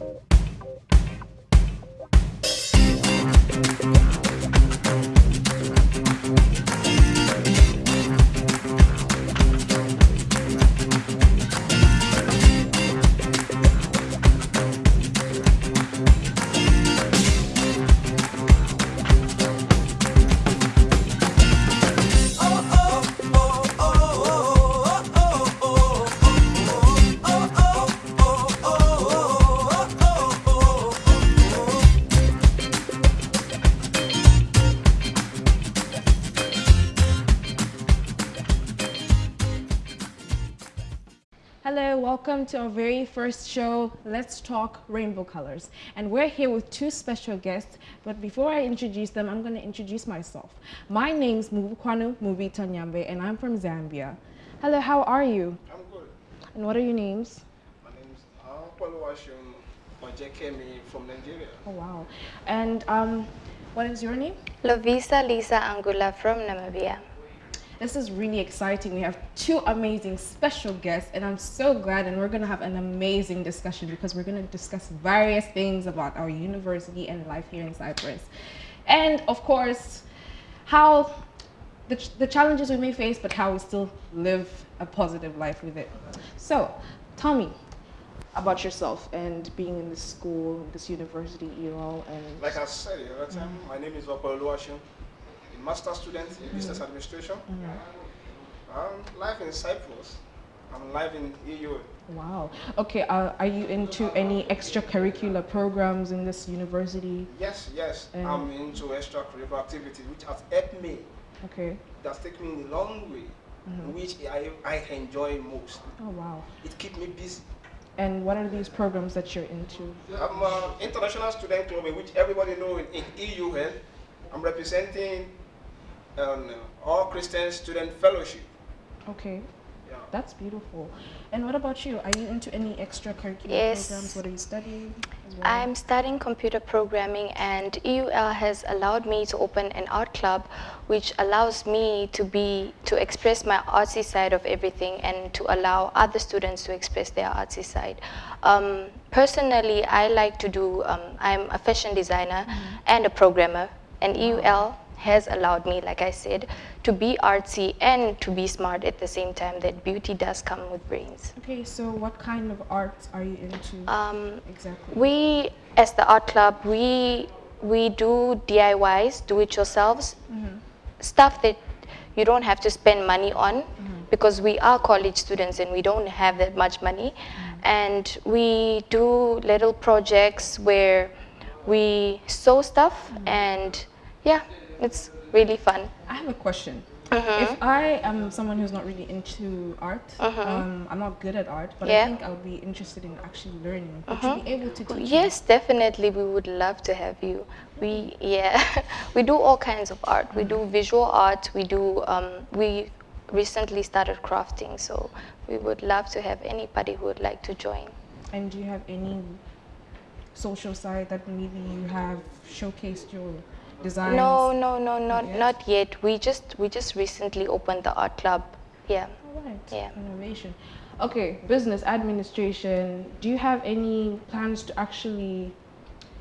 Hello, welcome to our very first show, Let's Talk Rainbow Colors. And we're here with two special guests, but before I introduce them, I'm going to introduce myself. My name's Mubukwanu Mubita Nyambe, and I'm from Zambia. Hello, how are you? I'm good. And what are your names? My name is Akwalwashun Ojekemi from Nigeria. Oh, wow. And um, what is your name? Lovisa Lisa Angula from Namibia. This is really exciting. We have two amazing special guests, and I'm so glad. And we're going to have an amazing discussion because we're going to discuss various things about our university and life here in Cyprus. And of course, how the, ch the challenges we may face, but how we still live a positive life with it. So, Tommy, about yourself and being in this school, this university, you know, and Like I said the other time, my name is a master student in business administration. Um, life in Cyprus. I'm live in EU. wow. Okay, uh, are you into any extracurricular programs in this university? Yes, yes, I'm into extracurricular activities which has helped me. Okay. That's taken me a long way, which I, I enjoy most. Oh, wow. It keeps me busy. And what are these programs that you're into? I'm an international student club, which everybody knows in, in EUL. I'm representing um, All Christian Student Fellowship. Okay, Yeah. that's beautiful. And what about you? Are you into any extracurricular Yes. programs? What are you studying? well? I'm studying computer programming and EUL has allowed me to open an art club which allows me to be to express my artsy side of everything and to allow other students to express their artsy side. Um, personally, I like to do, um, I'm a fashion designer and a programmer and EUL has allowed me, like I said, to be artsy and to be smart at the same time that beauty does come with brains. Okay, so what kind of arts are you into Um, exactly? We, as the art club, we we do DIYs, do it yourselves, mm-hmm. stuff that you don't have to spend money on mm-hmm. because we are college students and we don't have that much money. Mm-hmm. And we do little projects where we sew stuff and yeah, it's really fun. I have a question. Uh-huh. If I am someone who's not really into art, um, I'm not good at art, but I Uh-huh. Think I would be interested in actually learning. Would you be able to teach me? Yes, definitely. We would love to have you. We yeah, we do all kinds of art. We do visual art. We do um, we recently started crafting, so we would love to have anybody who would like to join. And do you have any social side that maybe you have showcased your designs? No, no, no, not yet? not yet. We just we just recently opened the art club. Yeah. All right. Yeah. Innovation. Okay, business administration. Do you have any plans to actually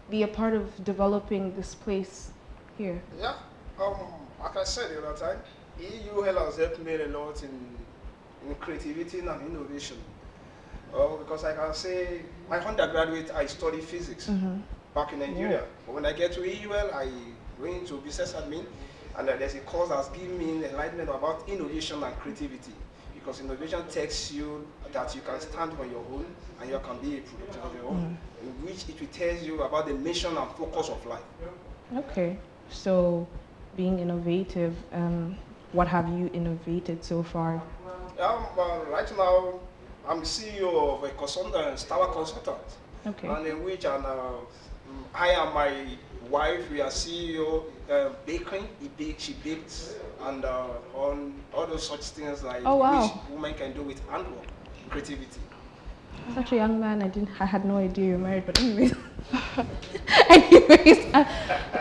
be a part of developing this place here? Yeah, um, like I said the other time, EUL has helped me a lot in, in creativity and innovation. Oh, because I can say, my undergraduate, I studied physics back in Nigeria. But when I get to EUL, I went to business admin, and there's a course that's given me enlightenment about innovation and creativity. Because innovation takes you that you can stand on your own and you can be a productive of your own, in which it will tell you about the mission and focus of life. Okay, so being innovative, um, what have you innovated so far? Um, well, right now, I'm CEO of a consultant, Star Consultant, Okay. and in which and, uh, mm, I and my wife, we are CEO uh, baking. He she bakes, and uh, on all those such things like Oh, wow. which women can do with handwork, creativity. Such a young man, I didn't. I had no idea you're married. But anyways, anyways, uh,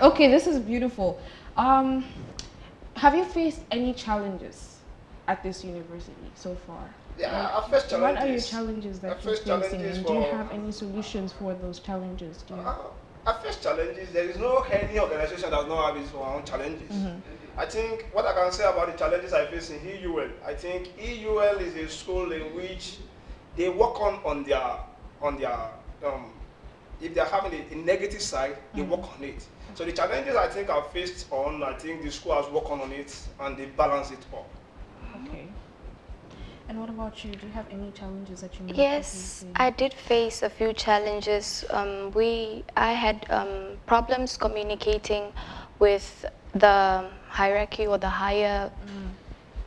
okay, this is beautiful. Um, have you faced any challenges at this university so far? Yeah, our first What are your challenges. challenges that you're facing, and do you have any solutions for those challenges? Our first challenges, there is no any organization that does not have its own challenges. Mm-hmm. I think what I can say about the challenges I face in EUL, I think EUL is a school in which they work on on their on their um, if they're having a, a negative side, they Mm-hmm. work on it. So the challenges I think I've faced on, I think the school has worked on it and they balance it up. And what about you? Do you have any challenges that you be Yes. I did face a few challenges. Um, we, I had um, problems communicating with the hierarchy or the higher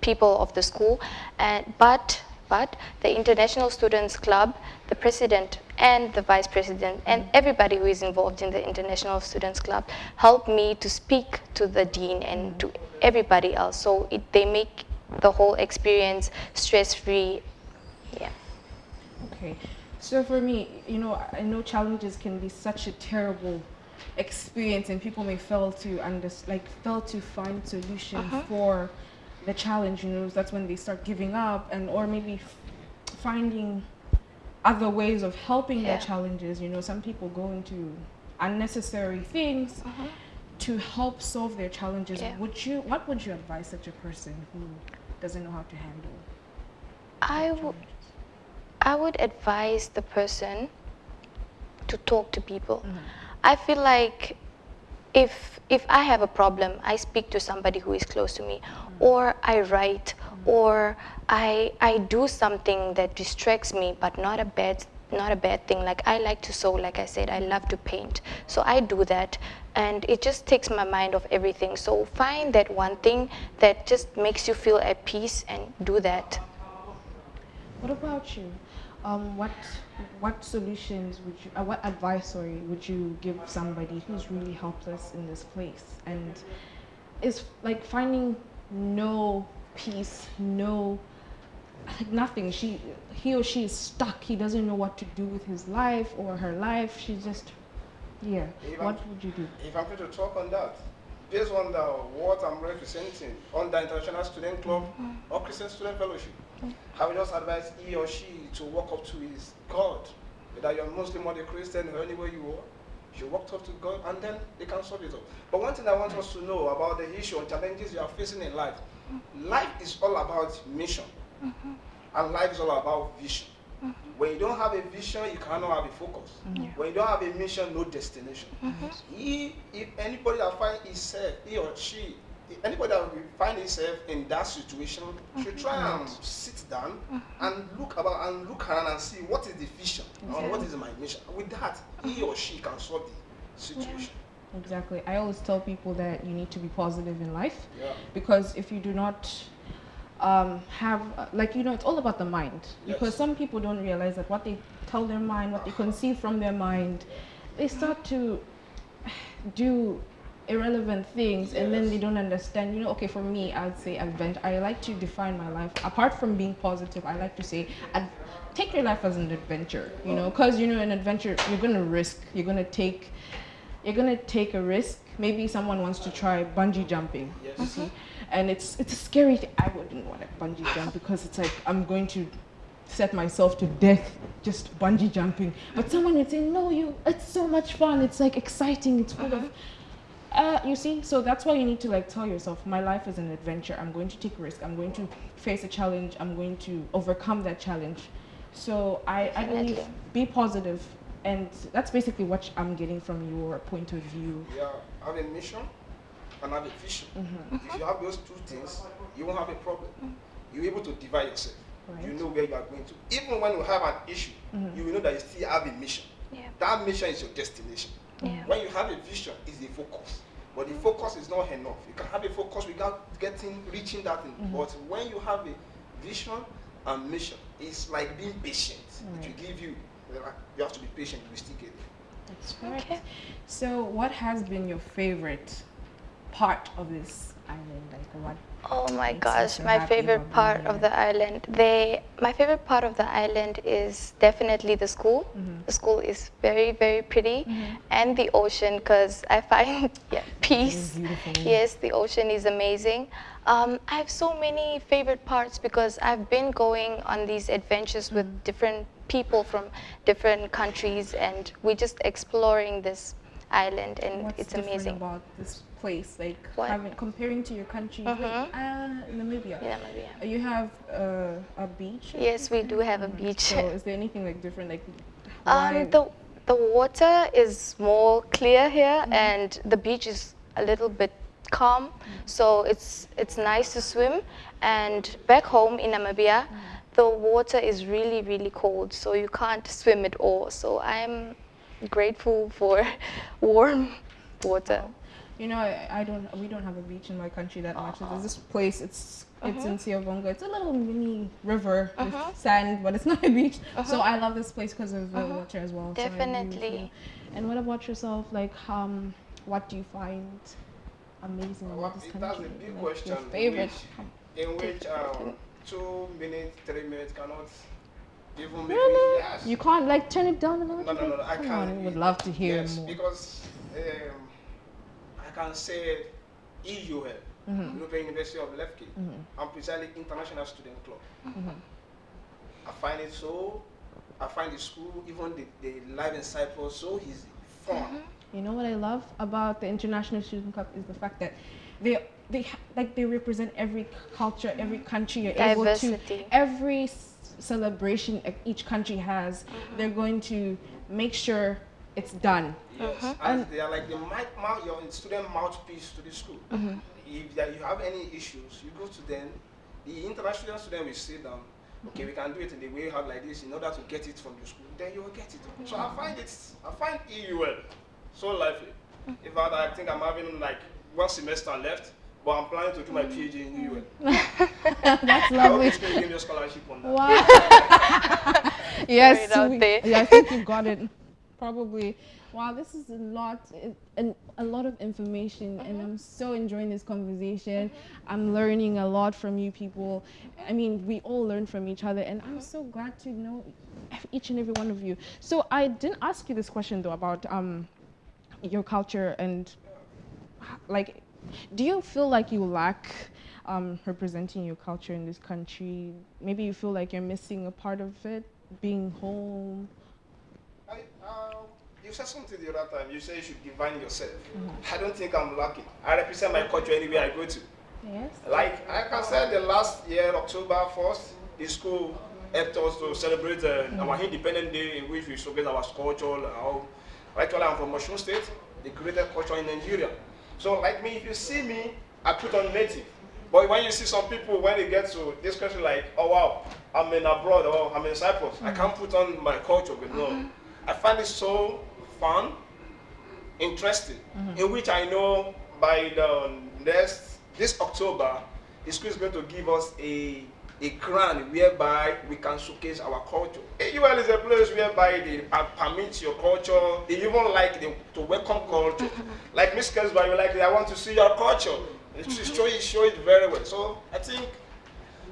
people of the school, and but but the International Students Club, the president and the vice president and everybody who is involved in the International Students Club helped me to speak to the dean and to everybody else. So it, they make the whole experience stress-free. Yeah. Okay. So for me, you know, I know challenges can be such a terrible experience and people may fail to under, like fail to find solution uh-huh. for the challenge, you know, that's when they start giving up and or maybe f- finding other ways of helping their challenges, you know, some people go into unnecessary things uh-huh. to help solve their challenges. Yeah. Would you what would you advise such a person who doesn't know how to handle I would I would advise the person to talk to people. Mm-hmm. I feel like if if I have a problem, I speak to somebody who is close to me, or I write, or I I do something that distracts me, but not a bad not a bad thing. Like I like to sew, like I said, I love to paint, so I do that, and it just takes my mind off everything. So find that one thing that just makes you feel at peace, and do that. What about you? Um, what what solutions would you, uh, what advice, sorry, would you give somebody who's really helpless in this place and is like finding no peace, no like nothing. She he or she is stuck. He doesn't know what to do with his life or her life. She's just yeah. Even- What would you do? If I'm going to talk on that, based on the, what I'm representing on the International Student Club mm-hmm. or Christian Student Fellowship, I would just advise he or she to walk up to his God. Whether you're Muslim or a Christian or anywhere you are, you walk up to God and then they can solve it up. But one thing I want us to know about the issue and challenges you are facing in life, mm-hmm. life is all about mission. And life is all about vision. When you don't have a vision, you cannot have a focus. When you don't have a mission, no destination. He, if anybody that find himself, he or she, anybody that will find himself in that situation, should mm-hmm. try and sit down mm-hmm. and look about and look around and see what is the vision or what is my mission. With that, he or she can solve the situation. Exactly. I always tell people that you need to be positive in life. Yeah. because if you do not um, have like you know it's all about the mind. Because some people don't realize that what they tell their mind what they conceive from their mind they start to do irrelevant things and then they don't understand. You know okay for me i would say adventure i like to define my life apart from being positive i like to say ad- take your life as an adventure you know because you know an adventure you're gonna risk you're gonna take you're gonna take a risk. Maybe someone wants to try bungee jumping. Yes. You see, and it's it's a scary thing. I wouldn't want to bungee jump because it's like I'm going to set myself to death just bungee jumping. But someone would say, no, you. It's so much fun. It's like exciting. It's full of. Uh, you see, so that's why you need to like tell yourself, my life is an adventure. I'm going to take risk. I'm going to face a challenge. I'm going to overcome that challenge. So I, I believe be positive, and that's basically what I'm getting from your point of view. Yeah, have a mission and have a vision. Mm-hmm. If you have those two things, you won't have a problem. You're able to divide yourself. Right. You know where you are going to. Even when you have an issue, mm-hmm. you will know that you still have a mission. Yeah. That mission is your destination. Yeah. When you have a vision, it's the focus. But the focus is not enough. You can have a focus without getting reaching that thing. Mm-hmm. But when you have a vision and mission, it's like being patient. It will give you. You have to be patient. You will still get there. That's correct. Okay. So, what has been your favorite part of this island? Like, what Oh my gosh, my favorite part of the island. They, my favorite part of the island is definitely the school. Mm-hmm. The school is very, very pretty, and the ocean because I find yeah, peace. Yes, the ocean is amazing. Um, I have so many favorite parts because I've been going on these adventures with Mm-hmm. different people from different countries, and we're just exploring this island, and What's it's amazing. about this place? Like What? having comparing to your country, Mhm. wait, uh, Namibia. Namibia. You have uh, a beach. Yes, we do have a beach. So is there anything like different? Like Um, the the water is more clear here, and the beach is a little bit calm, so it's it's nice to swim. And back home in Namibia, the water is really really cold, so you can't swim at all. So I'm grateful for warm water. You know, I, I don't. We don't have a beach in my country that much. There's this place. It's it's in Siavonga. It's a little mini river Uh-huh. with sand, but it's not a beach. So I love this place because of the Uh-huh. water as well. So I agree with Definitely. you. And what about yourself? Like, um, what do you find amazing about this it- that's country? a big Like, question. Your favorite. In which um, two minutes, three minutes cannot even make Really? me yes. You can't like turn it down a little no, no, no, no, I Come can't. on, we would love to hear yes, more. because um, I can say EUL, Mm-hmm. European University of Lefke. I'm precisely International Student Club. Mm-hmm. I find it so, I find the school, even the, the life in Cyprus, so easy, fun. You know what I love about the International Student Cup is the fact that they they like they represent every culture, every country. You're able Diversity. to every s- celebration each country has. They're going to make sure it's done. Yes, Uh-huh. and they are like the mic, mouth, your student mouthpiece to the school. Mm-hmm. If that you have any issues, you go to them. The international student will sit down. Okay, we can do it in the way you have like this in order to get it from the school. Then you will get it. So I find it, I find EUL so lively. In fact, I think I'm having like one semester left, but I'm planning to do my PhD in EUL. Mm. That's I hope lovely. it's going to give me a scholarship on that. Wow. yes, it we- yeah, I think you got it. Probably. Wow, this is a lot, and a lot of information, and mm-hmm. I'm so enjoying this conversation. I'm learning a lot from you people. I mean, we all learn from each other, and I'm mm-hmm. so glad to know each and every one of you. So I didn't ask you this question though about um, your culture and like, do you feel like you lack um, representing your culture in this country? Maybe you feel like you're missing a part of it, being home. I, um, you said something the other time. You said you should define yourself. I don't think I'm lacking. I represent my culture anywhere I go to. Yes. Like I can say, the last year, October 1st, the school helped us to celebrate uh, our Independent Day in which we showcase our culture. Our, actually, I'm from Osun State, the greatest culture in Nigeria. So, like me, if you see me, I put on native. But when you see some people, when they get to this country, like, oh wow, I'm in abroad or I'm in Cyprus, I can't put on my culture. But no, mm-hmm. I find it so fun, interesting, mm-hmm. in which I know by the next this October, the school is going to give us a a grant whereby we can showcase our culture. EUL is a place whereby they permit your culture. They even like them to welcome culture. like Miss Kesba, you like, I want to see your culture. It should mm-hmm. show it, show it very well. So I think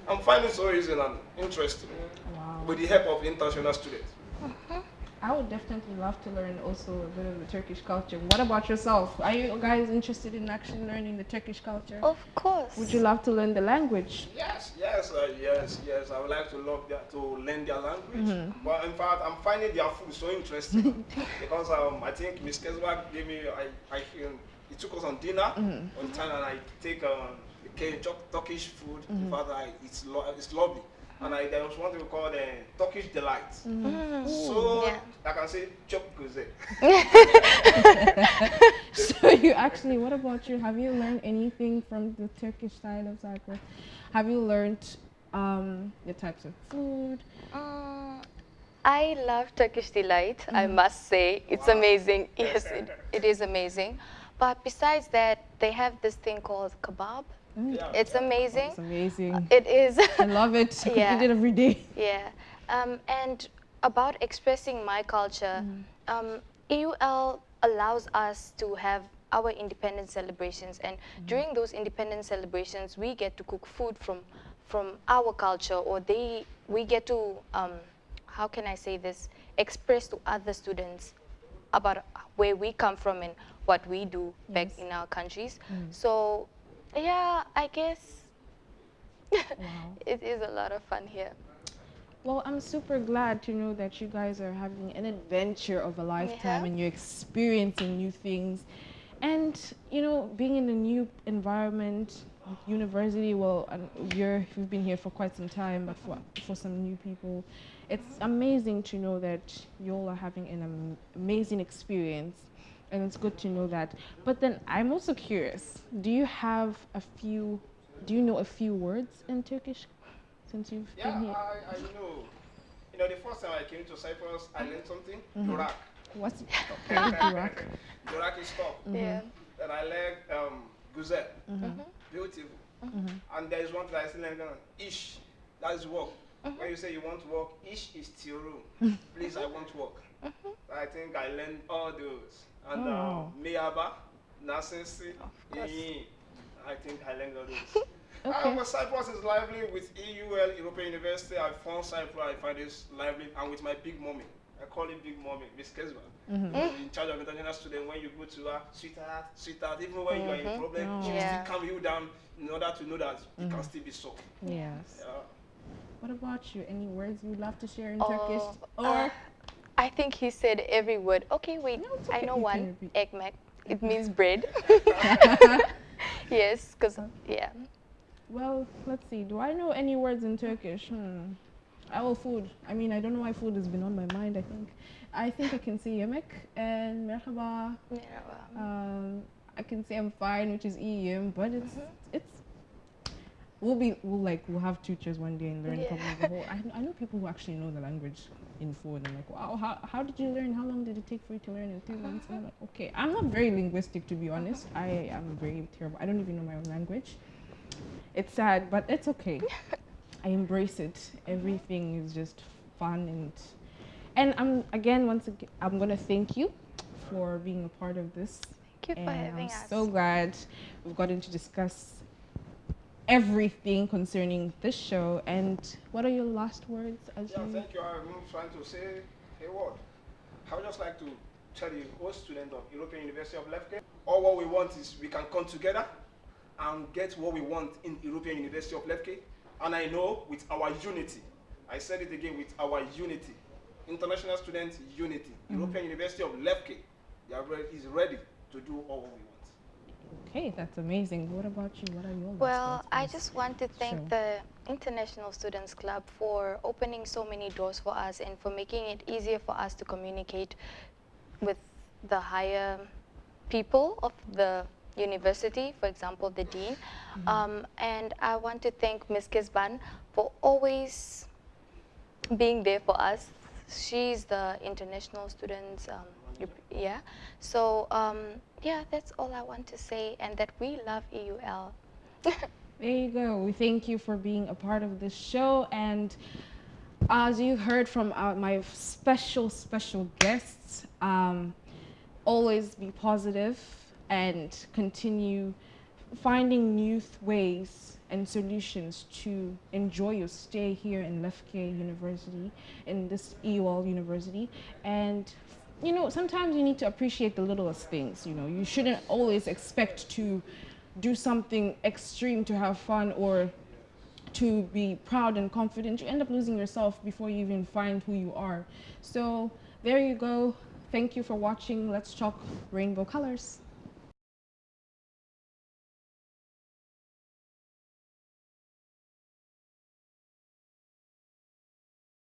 I'm finding so easy and interesting Wow. with the help of international students. Mm-hmm. I would definitely love to learn also a bit of the Turkish culture. What about yourself? Are you guys interested in actually learning the Turkish culture? Of course. Would you love to learn the language? Yes, yes, uh, yes, yes. I would like to love their, to learn their language. But in fact, I'm finding their food so interesting because um, I think Miss Keswa gave me, I, I, um, he took us on dinner on time, and I take um, the K- Tur- Turkish food. In fact, I, it's lo- it's lovely. And I, there was one thing we call the Turkish delight. So Yeah. I can say chop kuze. so you actually, what about you? Have you learned anything from the Turkish side of Cyprus? Have you learned um, the types of food? Mm, I love Turkish delight. I must say, it's amazing. Yes, it, it is amazing. But besides that, they have this thing called kebab. Yeah. It's amazing. It's amazing. It is. I love it. I could Yeah. eat it every day. yeah. Um, and about expressing my culture, um, EUL allows us to have our independence celebrations. And during those independence celebrations, we get to cook food from from our culture, or they we get to um, how can I say this express to other students about where we come from and what we do back in our countries. So yeah, I guess Wow. it is a lot of fun here. Well, I'm super glad to know that you guys are having an adventure of a lifetime Yeah. and you're experiencing new things. And, you know, being in a new environment, university, well, you're, you've been here for quite some time, but for, for some new people, it's amazing to know that you all are having an am- amazing experience. And it's good to know that. But then I'm also curious do you have a few, do you know a few words in Turkish since you've Yeah, been here? I, I know. You know, the first time I came to Cyprus, I learned something. Mm-hmm. Durak. What's Durak? Durak is stop. Yeah. Then I learned um, Guzel. Mm-hmm. Beautiful. And there is one that I still learned. Ish. That is work. When you say you want to work, ish is tiru. Please, I want to work. I think I learned all those. And Oh, wow. uh, Miyaba, Nasensi, I think I learned all those. Okay. Uh, but Cyprus is lively with EUL, European University. I found Cyprus, I find this lively, and with my big mommy. I call it Big Mommy, Miss Kesba. In charge of international student, when you go to her, sweetheart, sweetheart, even when you are in problem, she will Yeah. still calm you down in order to know that you can still be solved. Yes. Yeah. What about you? Any words you'd love to share in Oh, Turkish? uh, Or I think he said every word. Okay, wait. No, it's I know one. repeat. Ekmek. It means bread. yes, because yeah. well, let's see. Do I know any words in Turkish? Hmm. Oh, food. I mean, I don't know why food has been on my mind. I think, I think I can say yemek and merhaba. Well, Um, I can say I'm fine, which is iyim, but it's Mm-hmm. it's. We'll be we'll like we'll have teachers one day and learn Yeah. probably the whole. I, I know people who actually know the language in food. and like, wow, how, how did you learn? How long did it take for you to learn in three months? And I'm like, okay, I'm not very linguistic to be honest. I am very terrible. I don't even know my own language. It's sad, but it's okay. I embrace it. Everything is just fun and and I'm again once again I'm gonna thank you for being a part of this. Thank you for and having I'm us. so glad we've gotten to discuss everything concerning this show. And what are your last words as Yeah, you thank you. I'm trying to say a word. I would just like to tell you, all students of European University of Lefke, all what we want is we can come together and get what we want in European University of Lefke. And I know with our unity, I said it again, with our unity, international students unity, mm-hmm. European University of Lefke, they are re- is ready to do all what we want. Okay, that's amazing. What about you? What are your Well, I just want to thank Sure. the International Students Club for opening so many doors for us and for making it easier for us to communicate with the higher people of the university, for example, the dean. Mm-hmm. Um, and I want to thank Ms. Kisban for always being there for us. She's the international students, um, yeah. So um, yeah, that's all I want to say, and that we love EUL. There you go. We thank you for being a part of this show. And as you heard from our, my special, special guests, um, always be positive and continue finding new ways and solutions to enjoy your stay here in Lefke University, in this EUL University. And you know, sometimes you need to appreciate the littlest things. You know, you shouldn't always expect to do something extreme to have fun or to be proud and confident. You end up losing yourself before you even find who you are. So there you go. Thank you for watching. Let's talk rainbow colors.